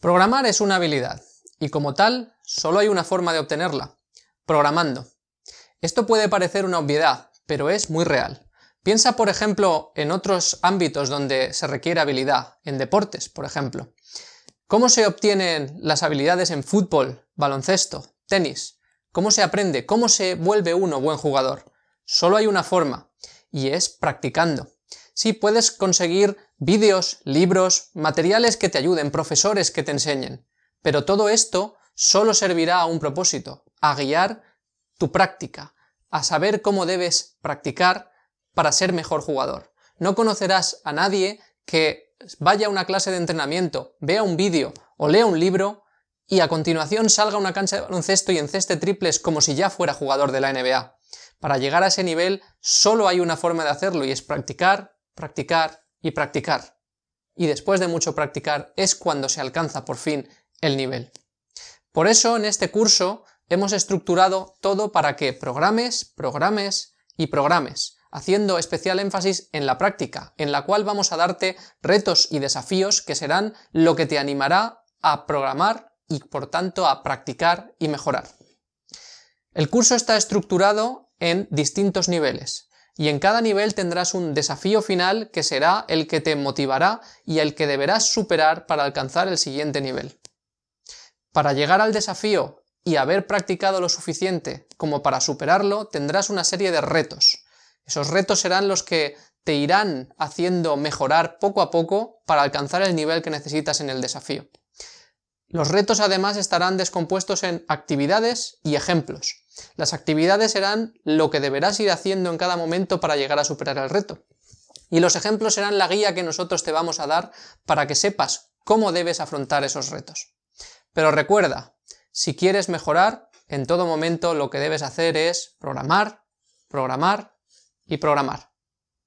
Programar es una habilidad, y como tal, solo hay una forma de obtenerla, programando. Esto puede parecer una obviedad, pero es muy real. Piensa, por ejemplo, en otros ámbitos donde se requiere habilidad, en deportes, por ejemplo. ¿Cómo se obtienen las habilidades en fútbol, baloncesto, tenis? ¿Cómo se aprende? ¿Cómo se vuelve uno buen jugador? Solo hay una forma, y es practicando. Sí, puedes conseguir vídeos, libros, materiales que te ayuden, profesores que te enseñen, pero todo esto solo servirá a un propósito, a guiar tu práctica, a saber cómo debes practicar para ser mejor jugador. No conocerás a nadie que vaya a una clase de entrenamiento, vea un vídeo o lea un libro y a continuación salga a una cancha de baloncesto y enceste triples como si ya fuera jugador de la NBA. Para llegar a ese nivel solo hay una forma de hacerlo y es practicar, practicar y practicar. Y después de mucho practicar es cuando se alcanza por fin el nivel. Por eso en este curso hemos estructurado todo para que programes, programes y programes, haciendo especial énfasis en la práctica, en la cual vamos a darte retos y desafíos que serán lo que te animará a programar y por tanto a practicar y mejorar. El curso está estructurado en distintos niveles, y en cada nivel tendrás un desafío final que será el que te motivará y el que deberás superar para alcanzar el siguiente nivel. Para llegar al desafío y haber practicado lo suficiente como para superarlo, tendrás una serie de retos. Esos retos serán los que te irán haciendo mejorar poco a poco para alcanzar el nivel que necesitas en el desafío. Los retos además estarán descompuestos en actividades y ejemplos. Las actividades serán lo que deberás ir haciendo en cada momento para llegar a superar el reto. Y los ejemplos serán la guía que nosotros te vamos a dar para que sepas cómo debes afrontar esos retos. Pero recuerda, si quieres mejorar, en todo momento lo que debes hacer es programar, programar y programar.